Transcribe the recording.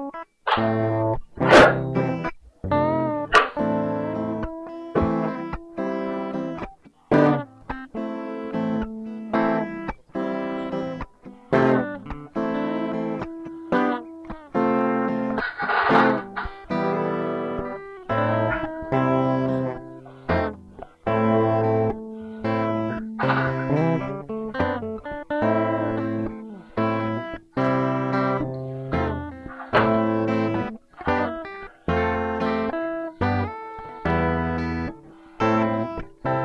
Thank you. Bye.